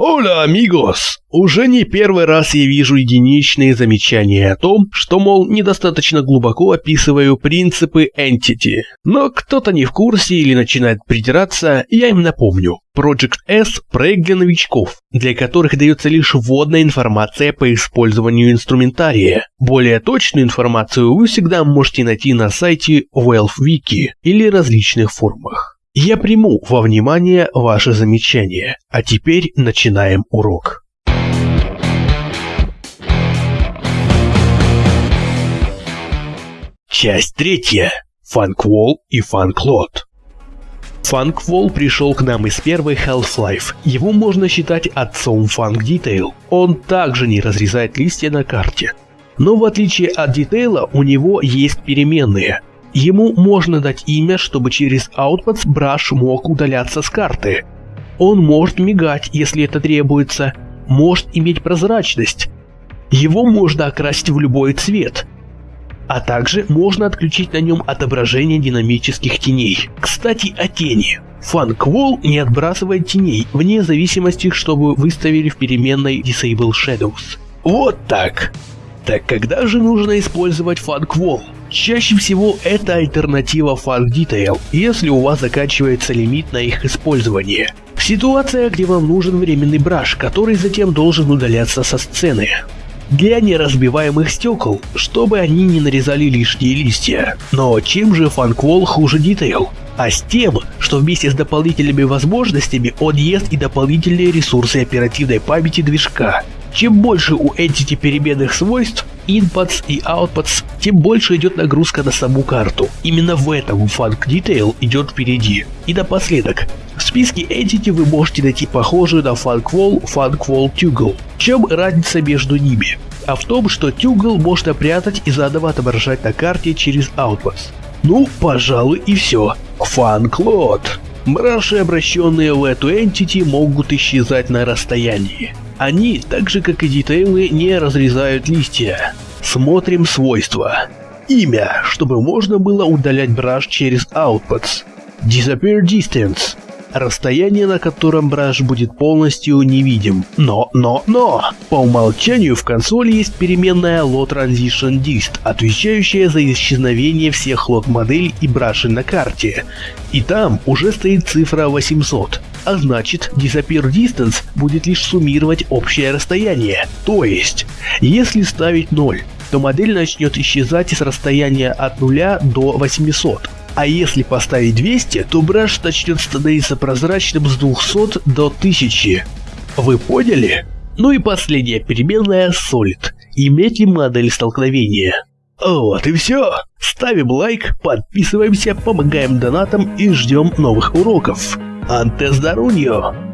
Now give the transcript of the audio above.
Оля, амигос! Уже не первый раз я вижу единичные замечания о том, что, мол, недостаточно глубоко описываю принципы Entity. Но кто-то не в курсе или начинает придираться, я им напомню. Project S – проект для новичков, для которых дается лишь вводная информация по использованию инструментария. Более точную информацию вы всегда можете найти на сайте WealthWiki или различных форумах. Я приму во внимание ваши замечания. А теперь начинаем урок. Часть третья. Фанквол и Фанклот. Фанквол пришел к нам из первой Half-Life. Его можно считать отцом Funk Detail. Он также не разрезает листья на карте. Но в отличие от Детейла, у него есть переменные. Ему можно дать имя, чтобы через Outputs Brush мог удаляться с карты. Он может мигать, если это требуется, может иметь прозрачность. Его можно окрасить в любой цвет. А также можно отключить на нем отображение динамических теней. Кстати, о тени. Фанквол не отбрасывает теней, вне зависимости, что вы выставили в переменной Disable Shadows. Вот так. Так когда же нужно использовать Фанквол? Чаще всего это альтернатива Fast Detail, если у вас заканчивается лимит на их использование. Ситуация, где вам нужен временный браш, который затем должен удаляться со сцены. Для неразбиваемых стекол, чтобы они не нарезали лишние листья. Но чем же Funkwall хуже Detail? А с тем, что вместе с дополнительными возможностями он ест и дополнительные ресурсы оперативной памяти движка. Чем больше у Entity переменных свойств, inputs и outputs, тем больше идет нагрузка на саму карту. Именно в этом Funk Detail идет впереди. И напоследок, в списке Entity вы можете найти похожую на Funkwall Funkwall Tuggle. В чем разница между ними? А в том, что Tuggle можно прятать и заново отображать на карте через Outputs. Ну, пожалуй и все. Фанклот. Браши, обращенные в эту Entity, могут исчезать на расстоянии. Они, так же как и детейлы, не разрезают листья. Смотрим свойства. Имя, чтобы можно было удалять браш через outputs. Disappear distance. Расстояние, на котором браш будет полностью невидим. Но, но, но! По умолчанию в консоли есть переменная Low Transition Dist, отвечающая за исчезновение всех лот моделей и брашей на карте. И там уже стоит цифра 800 а значит Disappear Distance будет лишь суммировать общее расстояние. То есть, если ставить 0, то модель начнет исчезать с расстояния от 0 до 800. А если поставить 200, то браш начнет становиться прозрачным с 200 до 1000. Вы поняли? Ну и последняя переменная Solid. Иметь ли модель столкновения? Вот и все. Ставим лайк, подписываемся, помогаем донатам и ждем новых уроков. Antes Darunio.